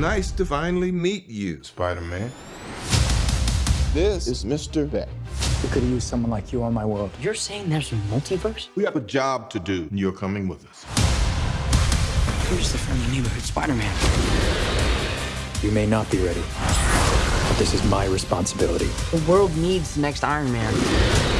nice to finally meet you, Spider-Man. This is Mr. Beck. We could use someone like you on my world. You're saying there's a multiverse? We have a job to do, and you're coming with us. Who's the friendly neighborhood Spider-Man. You may not be ready, but this is my responsibility. The world needs the next Iron Man.